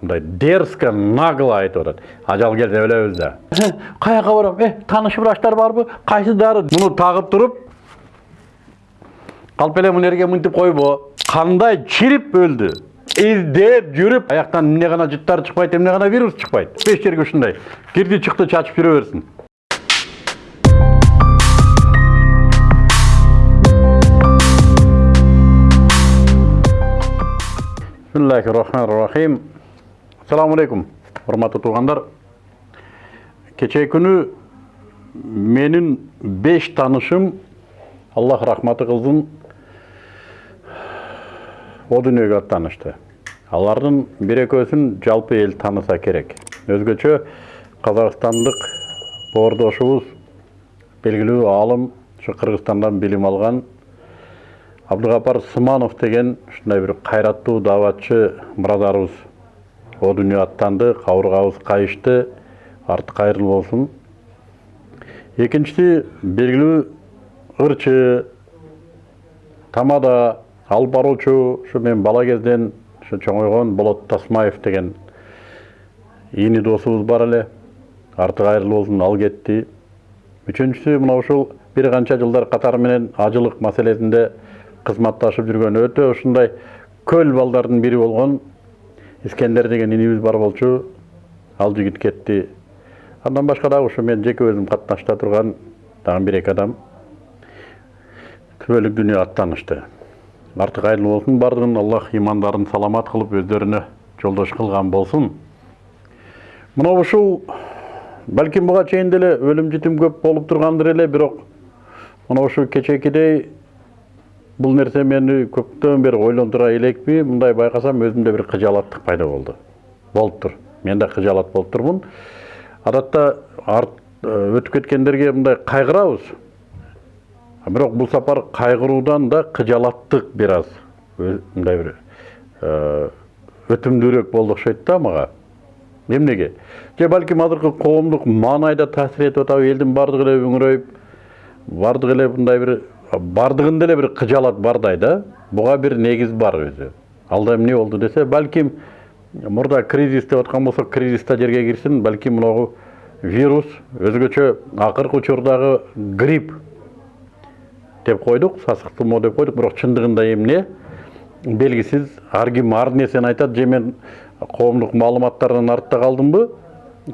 мындай дерзко нагло айтып атат ажал келсе өлөбүз да. Каяка барам э тааныш врачтар барбы кайсы дары муну тагып туруп калп эле мына жерге мынтип койбо кандай чирип өлдү издеп жүрүп аяктан эмне гана жыттар чыкпайт эмне гана вирус чыкпайт беш жерге ушундай кирди чыкты чачып жүрө берсин бисмиллахи рахмани рахим алейкум урматтуу туугандар кечээ күнү менин беш таанышым аллах рахматы кылсын о дүйнөгө аттанышты алардын бир экөөсүн жалпы эл тааныса керек өзгөчө казакстандык боордошубуз белгилүү аалым ушу кыргызстандан билим алган абдыгапар сыманов деген ушундай бир кайраттуу дааватчы мурадарыбыз о дүйнө аттанды кабыргабыз кайышты арты кайырлуу болсун. Экинчиси белгилүү ырчы. Тамада алып баруучу ушу мен бала кезден ушу чоңойгон болот тасмаев деген ини досубуз бар эле. Арты кайырлуу болсун ал кетти. Үчүнчүсү мына ушул бир канча жылдар катары менен ажылык маселесинде кызматташып жүргөн. Өтө ушундай көл балдардын бири болгон искендер деген инибиз бар болчу ал жигит кетти андан башка дагы ушу мен жеке өзүм катнашта турган дагы бир эки адам күбөлүк дүйнө аттанышты арты кайырлуу болсун баардыгын аллах имандарын саламат кылып өздөрүнө жолдош кылган болсун мына ушул балким буга чейин деле өлүм житим көп болуп тургандыр эле бирок мына ушу кечээкидей бул нерсе мени көптөн бери ойлондура элекпи мындай байкасам өзүмдө бир кыжаалаттык пайда болду болуптур мен да кыжаалат болуп турмун адатта өтүп кеткендерге мындай кайгырабыз бирок бул сапар кайгыруудан да кыжаалаттык бир аз мындай бир өтүмдүүрөөк болду окшойт да мага эмнеге же балким азыркы коомдук маанайда таасир этип атабы элдин баардыгы эле үңүрөйүп баардыгы эле мындай бир баардыгында эле бир кыжаалат бардай да буга бир негиз бар өзү. Алда эмне болду десе балким мурда кризис деп аткан болсок кризис да жерге кирсин балким мынагу вирус өзгөчө акыркы учурдагы грипп деп койдук сасык тумоо деп койдук. Бирок чындыгында эмне? Белгисиз ар ким ар нерсени айтат же мен коомдук маалыматтардан артта калдымбы?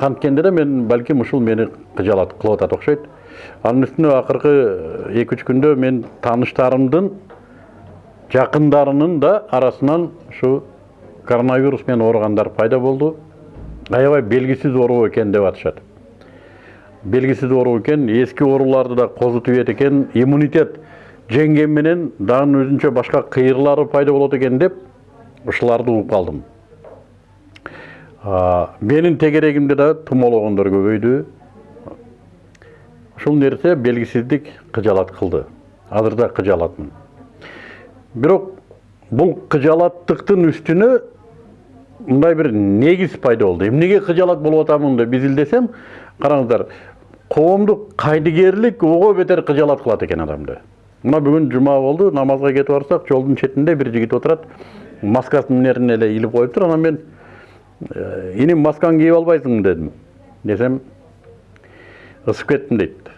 Канткенде да мен ушул мени кыжаалат кылып атат окшойт анын үстүнө акыркы эки үч күндө мен тааныштарымдын жакындарынын да арасынан ушу коронавирус менен ооругандар пайда болду аябай белгисиз оору экен деп атышат белгисиз оору экен эски ооруларды да козутуп ийет экен иммунитет жеңген менен дагы өзүнчө башка кыйрлары пайда болот экен деп ушуларды угуп калдым менин тегерегимде да тумоологондор көбөйдү. Ушул нерсе белгисиздик кыжаалат кылды. Азыр да кыжаалатмын бирок бул кыжаалаттыктын үстүнө мындай бир негиз пайда болду. Эмнеге кыжаалат болуп атамын деп изилдесем караңыздар коомдук кайдыгерлик ого бетер кыжаалат кылат экен адамды. Мына бүгүн жума болду намазга кетип барсак жолдун четинде бир жигит отурат маскасын эмнерин эле илип коюптур анан мен иним маскаңды кийип албайсыңбы дедим десем ысып кеттим дейт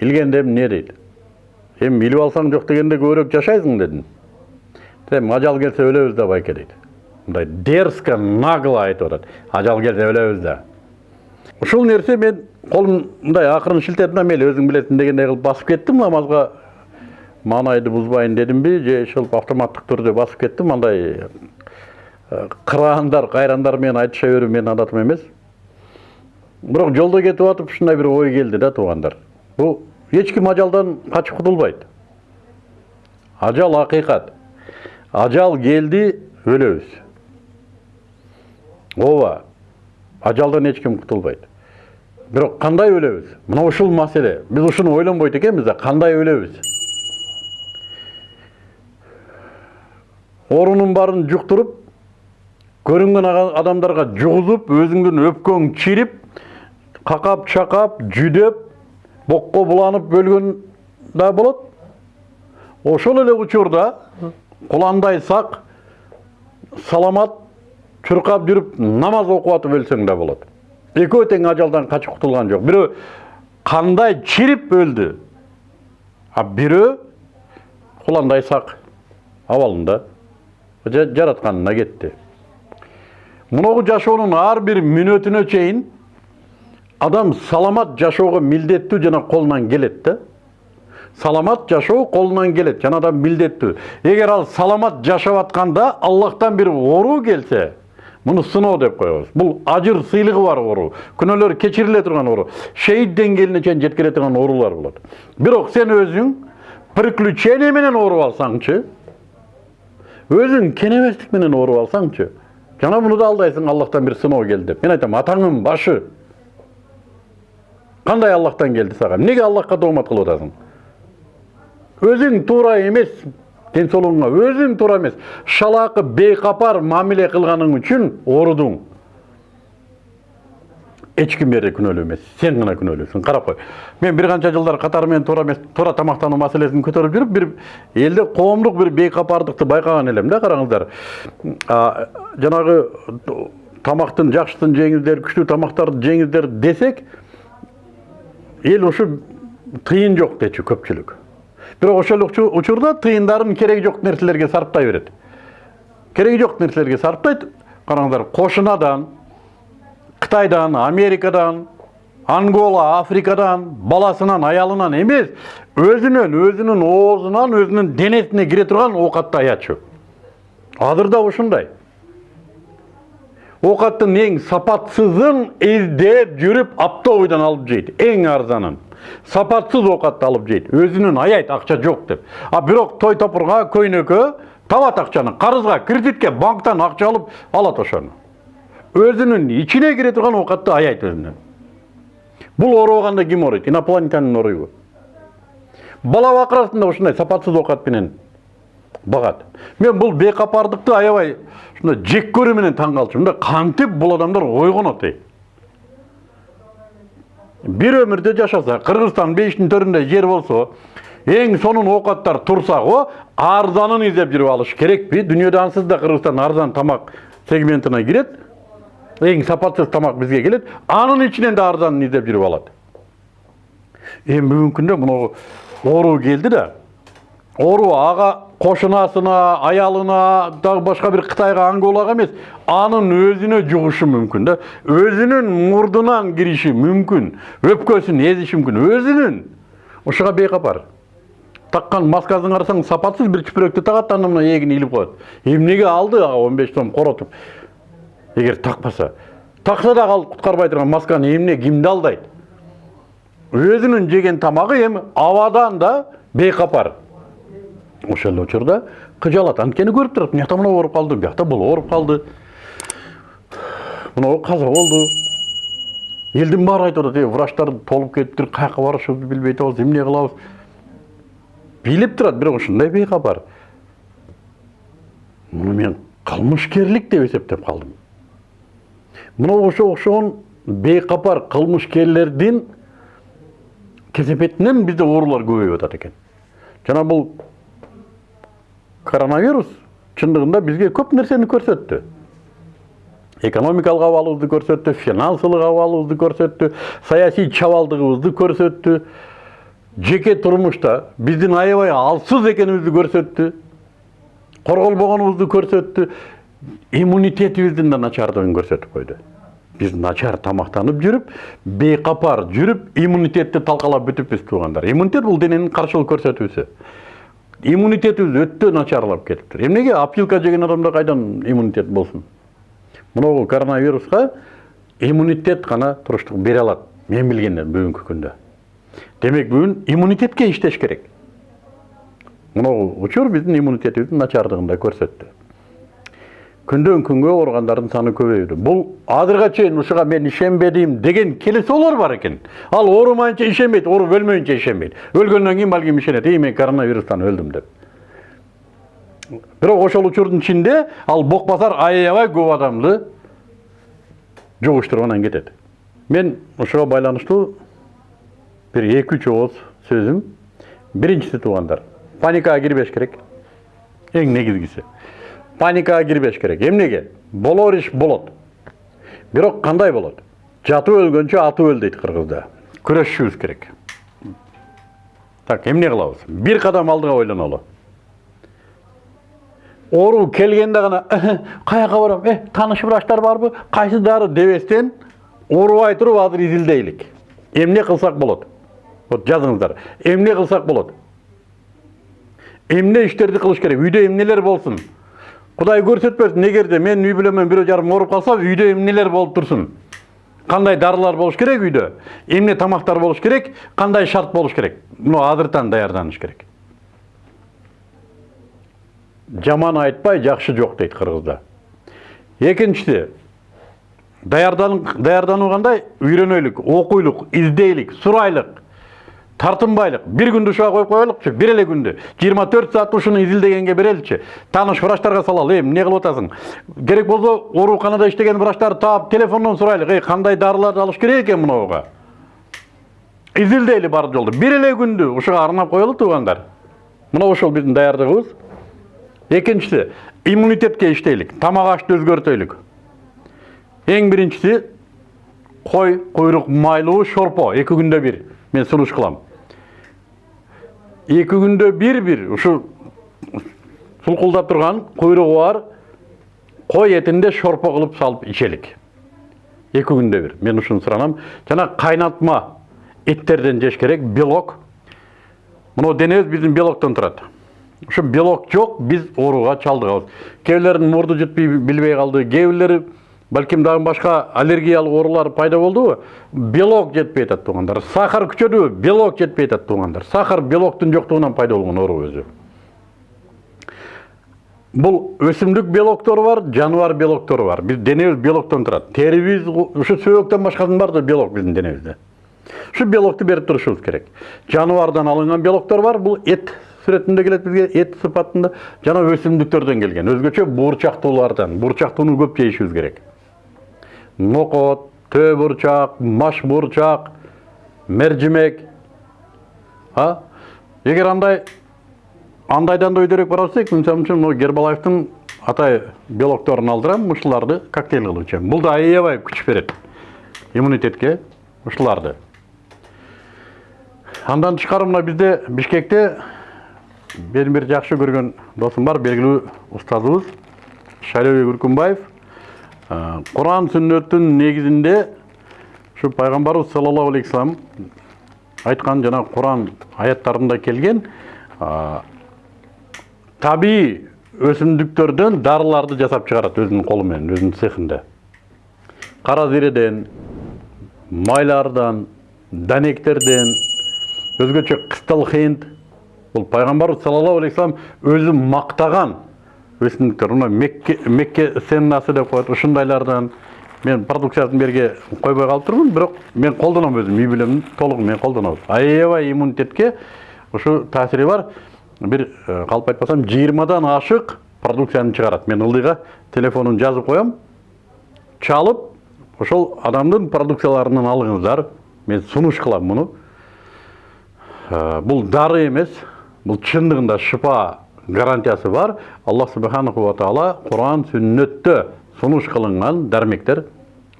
илгенде эмне дейт эми илип алсаң жок дегенде көбүрөөк жашайсың дедим десем ажал келсе өлөбүз да байке дейт мындай дерзко нагло айтып атат ажал келсе өлөбүз да ушул нерсе мен колум мындай акырын шилтедим да мейли өзүң билесиң дегендей кылып басып кеттим намазга маанайды бузбайын дедимби же ошол автоматтык түрдө басып кеттим андай кыраандар кайрандар менен айтыша берүү менин адатым эмес бирок жолдо кетип атып ушундай бир ой келди да туугандар бул эч ким ажалдан качып кутулбайт ажал акыйкат ажал келди өлөбүз ооба ажалдан эч ким кутулбайт бирок кандай өлөбүз мына ушул маселе биз ушуну ойлонбойт экенбиз да кандай өлөбүз оорунун баарын жуктуруп көрүнгөн адамдарга жугузуп өзүңдүн өпкөң чирип какап чакап жүдөп бокко буланып өлгөн да болот. Ошол эле учурда куландай саламат чуркап жүрүп намаз окуп атып өлсөң да болот. Экөө тең ажалдан качып кутулган жок. Бирөө кандай чирип өлдү? А бирөө куландай сак абалында жа- жаратканына кетти. Мыногу жашоонун ар бир мүнөтүнө чейин адам саламат жашоого милдеттүү жана колунан келет да саламат жашоо колунан келет жана да милдеттүү эгер ал саламат жашап атканда аллахтан бир оору келсе муну сыноо деп коебуз бул ажыр сыйлыгы бар оору күнөөлөр кечириле турган оору шейит деңгээлине чейин жеткире турган оорулар болот бирок сен өзүң приключение менен ооруп алсаңчы өзүң кенеместик менен ооруп алсаңчы жана муну да алдайсың аллахтан бир сыноо келди деп мен айтам атаңдын башы кандай аллахтан сага эмнеге аллахка доомат кылып атасың өзүң туура эмес ден соолугуңа өзүң туура эмес шалаакы бейкапар мамиле кылганың үчүн оорудуң эч ким бери күнөөлүү эмес сен гана күнөөлүүсүң карап кой мен бир канча жылдар катары менен туура эмес туура тамактануу маселесин көтөрүп жүрүп бир элде коомдук бир бейкапардыкты байкаган элем да караңыздар А, жанагы тамактын жакшысын жеңиздер күчтүү тамактарды жеңиздер десек эл ушу тыйын жок дечү көпчүлүк бирок ошол учу- учурда тыйындарын кереги жок нерселерге сарптай берет кереги жок нерселерге сарптайт караңыздар кошунадан кытайдан америкадан ангола африкадан баласынан аялынан эмес өзүнөн өзүнүн оозунан өзүнүн денесине кире турган оокатты аячу азыр да ушундай оокаттын эң сапатсызын издеп жүрүп оптовыйдан алып жейт эң арзанын сапатсыз оокатты алып жейт өзүнүн аяйт акча жок деп а бирок той топурга көйнөккө табат акчаны карызга кредитке банктан акча алып алат ошону өзүнүн ичине кире турган оокатты аяйт өзүнөн бул оорубаганда ким ооруйт инопланетянин ооруйбу бала бакырасын да ушундай сапатсыз оокат менен багат мен бул бейкапардыкты аябай ушундай жек көрүү менен таң калчумун да кантип бул адамдар ойгонот ей бир өмүрдө жашаса кыргызстан бейиштин төрүндө жер болсо эң сонун оокаттар турса го арзанын издеп жүрүп алыш керекпи дүйнөдө ансыз да кыргызстан арзан тамак сегментине кирет эң сапатсыз тамак бизге келет анын ичинен да арзанын издеп жүрүп алат эми бүгүнкү күндө мынау оору келди да оору ага кошунасына аялына дагы башка бир кытайга анголага эмес анын өзүнө жугушу мүмкүн да өзүнүн мурдунан кириши мүмкүн өпкөсүн эзиши мүмкүн өзүнүн ушуга бейкапар таккан маскасын карасаң сапатсыз бир чүпүрөктү тагат андан мына эгин илип коет эмнеге алды ага он беш эгер такпаса такса дагы ал куткарбай турган масканы эмне кимди алдайт өзүнүн жеген тамагы эми абадан да бейкапар ошол учурда кыжалат анткени көрүп турат мынакта мынау ооруп калды биякта бул ооруп калды мынау каза болду элдин баары айтып атат врачтар толуп кетиптир каяка барышыбызды билбей атабыз эмне кылабыз билип турат бирок ушундай бейкапар муну мен кылмышкерлик деп эсептеп калдым мына ошо окшогон бейкапар кылмышкерлердин кесепетинен бизде оорулар көбөйүп атат экен жана бул коронавирус чындыгында бизге көп нерсени көрсөттү экономикалык абалыбызды көрсөттү финансылык абалыбызды көрсөттү саясий чабалдыгыбызды көрсөттү жеке турмушта биздин аябай алсыз экенибизди көрсөттү корголбогонубузду көрсөттү иммунитетибиздин да начардыгын көрсөтүп койду. Биз начар тамактанып жүрүп бейкапар жүрүп иммунитетти талкалап бүтүппүз туугандар. Иммунитет бул дененин каршылык көрсөтүүсү. Иммунитетибиз өтө начарлап кетиптир эмнеге опилка жеген адамда кайдан иммунитет болсун? Мынау коронавируска иммунитет гана туруштук бере алат. Мен билгенден бүгүнкү күндө. Демек бүгүн иммунитетке иштеш керек. Мынау учур биздин иммунитетибиздин начардыгын да көрсөттү. Күндөн күнгө ооругандардын саны көбөйүүдө. Бул азыркыга чейин ушуга мен ишенбедим деген келесоолор бар экен. Ал оорумайынча ишенбейт ооруп өлмөйүнчө ишенбейт. Өлгөндөн кийин балким ишенет. Эй мен коронавирустан өлдүм деп. Бирок ошол учурдун ичинде ал бок басар аябай көп адамды жугуштуруп анан кетет. Мен ушуга байланыштуу бир эки үч ооз сөзүм. Биринчиси туугандар. Паникага кирбеш керек. Эң негизгиси. Паникага кирбеш керек. Эмнеге болор иш болот. Бирок кандай болот? Жатып өлгөнчө атып өл дейт кыргызда. Күрөшүшүбүз керек. Так эмне кылабыз бир кадам алдыга ойлонолу оору келгенде гана каяка барам? Э тааныш врачтар барбы? Кайсы дары дебестен оорубай туруп азыр изилдейлик эмне кылсак болот? Вот жазыңыздар. Эмне кылсак болот? Эмне иштерди кылыш керек? Үйдө эмнелер болсун? Кудай көрсөтпөсүн эгерде менин үй бүлөмөн бирөө жарым ооруп калса үйдө эмнелер болуп турсун кандай дарылар болуш керек үйдө эмне тамактар болуш керек? Кандай шарт болуш керек? Муну азыртан даярданыш керек. Жаман айтпай жакшы жок дейт кыргызда экинчиси даярдануу кандай үйрөнөйлүк окуйлук издейлик сурайлык тартынбайлык бир күндү ушуга коюп коелукчу бир эле күндү жыйырма төрт саат ушуну изилдегенге береличи тааныш врачтарга салалы э эмне кылып атасың керек болсо ооруканада иштеген врачтарды таап телефондон сурайлык эй кандай дарыларды алыш керек экен мынауга изилдейли бар жолду бир эле күндү ушуга арнап коелу туугандар мына ушул биздин даярдыгыбыз экинчиси иммунитетке иштейлик тамак ашты өзгөртөйлүк эң биринчиси кой куйрук майлуу шорпо эки күндө бир мен сунуш кылам эки күндө бир бир ушу сулкулдап турган куйругу бар кой этинде шорпо кылып салып ичелик эки күндө бир мен ушуну суранам жана кайнатма эттерден жеш керек белок. Мына денебиз биздин белоктон турат ушу белок жок биз ооруга чалдыгабыз кээ бирлердин мурду жетпей билбей калды кээ балким дагы башка аллергиялык оорулар пайда болдубу белок жетпей атат туугандар сахар күчөдүбү белок жетпей атат туугандар сахар белоктун жоктугунан пайда болгон оору өзү бул өсүмдүк белоктору бар жаныбар белоктору бар. Биз денебиз белоктон турат терибиз ушу сөөктөн башкасынын баары белок биздин денебизде ушу белокту берип турушубуз керек. Жаныбардан алынган белоктор бар. Бул эт сүрөтүндө келет бизге эт сыпатында. Жана өсүмдүктөрдөн келген. Өзгөчө буурчактуулардан буурчактууну көп жейишибиз керек. Нокот төө бурчак бурчак мержимек а эгер андай андайдан да өйдөрөөк бара берсек мисалы үчүн могу гербалаевдин атай белокторун алдырам ушуларды коктейль кылып ичем бул да аябай күч берет иммунитетке ушуларды андан тышкары мына бизде бишкекте менин бир жакшы көргөн досум бар белгилүү устазыбыз шайлообек үркүнбаев куран сүннөттүн негизинде ушу пайгамбарыбыз саллаллаху алейхи айткан жана куран аяттарында келген табий өсүмдүктөрдөн дарыларды жасап чыгарат өзүнүн колу менен өзүнүн цехинде кара зиреден майлардан данектерден өзгөчө кыстал хинд бул пайгамбарыбыз саллаллаху алейхи өзү мактаган өсүмдүктөр мына мекке мекке сеннасы деп коет ушундайлардан мен продукциясын берге койбой калып турмун бирок мен колдоном өзүм үй бүлөм толугу менен колдонобуз аябай иммунитетке ушу таасири бар. Бир калп айтпасам жыйырмадан ашык продукцияны чыгарат мен ылдыйга телефонун жазып коем чалып ошол адамдын продукцияларынан алыңыздар. Мен сунуш кылам муну бул дары эмес бул чындыгында шыпа гарантиясы бар. Аллах субханаху ва таала куран сүннөттө сунуш кылынган дармектер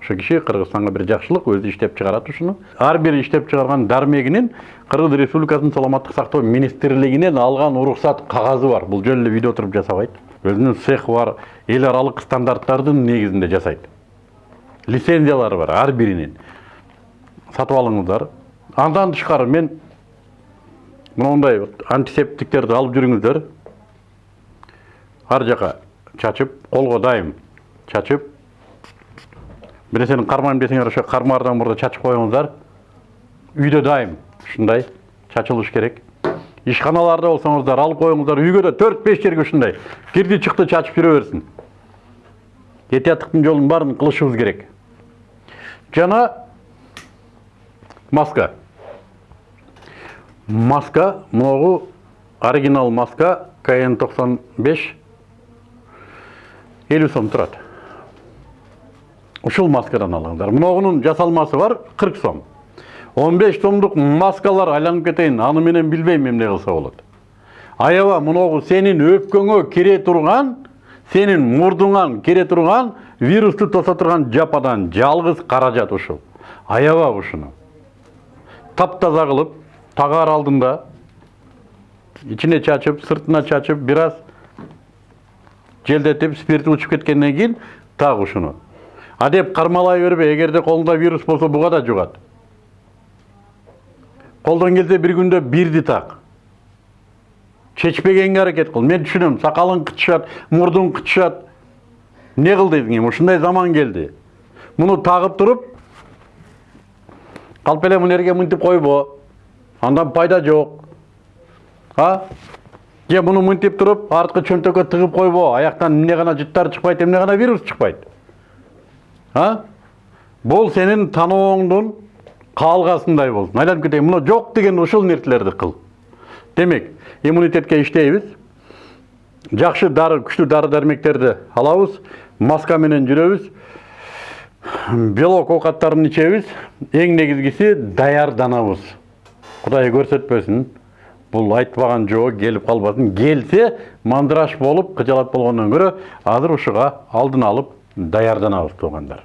ошо киши кыргызстанга бир жакшылык өзү иштеп чыгарат ушуну ар бир иштеп чыгарган дармегинин кыргыз республикасынын саламаттык сактоо министрлигинен алган уруксат кагазы бар. Бул жөн эле үйдө отуруп жасабайт өзүнүн цехи бар эл аралык стандарттардын негизинде жасайт лицензиялары бар ар биринин сатып алыңыздар. Андан тышкары мен мындай антисептиктерди алып жүрүңүздөр ар жаққа чачып қолға дайым чачып бір нәрсені қармаймын десеңер ошо қармардан мурда чачып коюңуздар үйдө дайым ушундай чачылыш керек ишканаларда болсоңуздар алып коюңуздар үйгө да төрт беш жерге ушундай кирди чыкты чачып жүрө берсин этияттыктын жолунун баарын кылышыбыз керек жана маска маска могу оригинал маска кн 95 50 сом тұрады. Ұшыл маскадан алыңдар. Мынауының жасалмасы бар 40 сом. 15 сомдық маскалар айланып кетейін аны менен билбейм эмне кылса болот аяба мынагу сенин өпкөңө кире турган сенин мурдуңан кире турган вирусту тоса турган жападан жалгыз каражат ұшыл. аяба ушуну таптаза кылып тағар алдында ичине чачып сыртына чачып бираз желдетип спирти учуп кеткенден кийин так ушуну а деп кармалай бербе эгерде колуңда вирус болсо буга да жугат колдон келсе бир күндө бирди так чечпегенге аракет кыл мен түшүнөм сакалың кычышат мурдуң кычышат эмне кыл дедиң эми ушундай заман келди муну тагып туруп калп эле мына мынтип андан пайда жок а? Же муну мынтип туруп арткы чөнтөккө тыгып койбо аяктан эмне гана жыттар чыкпайт эмне гана вирус чыкпайт а бул сенин танооңдун каалгасындай болсун айланып кетейин мына жок деген ушул нерселерди кыл демек иммунитетке иштейбиз жакшы дары күчтүү дары дармектерди алабыз маска менен жүрөбүз белок оокаттарын ичебиз эң негизгиси даярданабыз кудай көрсөтпөсүн бул айтпаган жоо келип калбасын келсе мандыраш болуп кыжалат болгондон көрө азыр ушуга алдын алып даярданабыз туугандар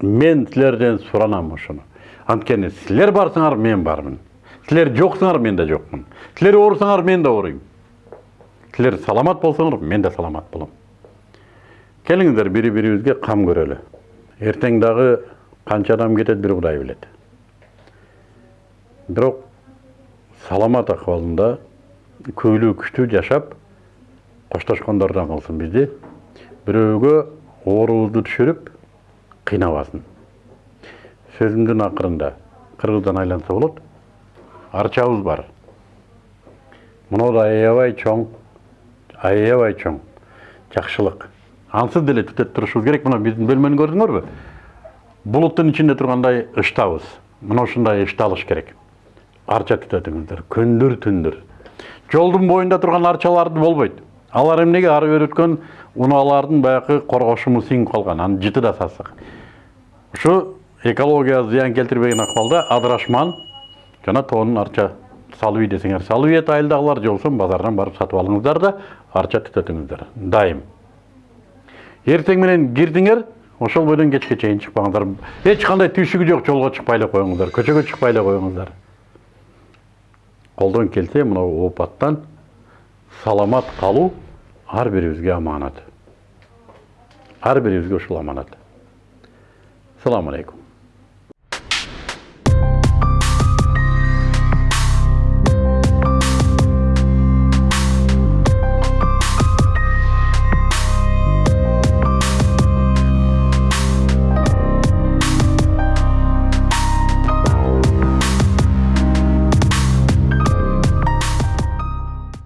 мен силерден суранам ушуну анткени силер барсыңар мен бармын. Силер жоксуңар мен да жокмун силер оорусаңар мен да ооруйм силер саламат болсоңор мен да саламат болом келиңиздер бири бирибизге кам көрөлү эртең дагы канча адам кетет бир кудай билет бирок саламат акыбалында күйлүү күчтүү жашап коштошкондордон кылсын бизди бирөөгө оорубузду түшүрүп кыйнабасын сөзүмдүн акырында кыргыздан айланса болот арчабыз бар. Мынау да аябай чоң аябай чоң жакшылык ансыз деле түтөт турушубуз керек мына биздин бөлмөнү көрдүңөрбү булуттун ичинде тургандай ыштабыз мына ушундай ышталыш керек. Арча түтөтүңүздөр күндүр түндүр жолдун боюнда турган арчаларды болбойт алар эмнеге ары бери өткөн унаалардын баягы коргошуму сиңип калган анын жыты да сасык ушу экологияга зыян келтирбеген акыбалда адырашман жана тоонун арча салып үй десеңер. Салып ийет айылдагылар же болбосо базардан барып сатып алыңыздар да арча түтөтүңүздөр дайым. Эртең менен кирдиңер ошол бойдон кечке чейин чыкпаңыздар эч кандай түйшүгү жок жолго чыкпай эле коюңуздар көчөгө чыкпай эле коюңуздар колдон келсе мынау оопаттан саламат ар бирибизге аманат. Бирибизге ушул аманат. Саламу алейкум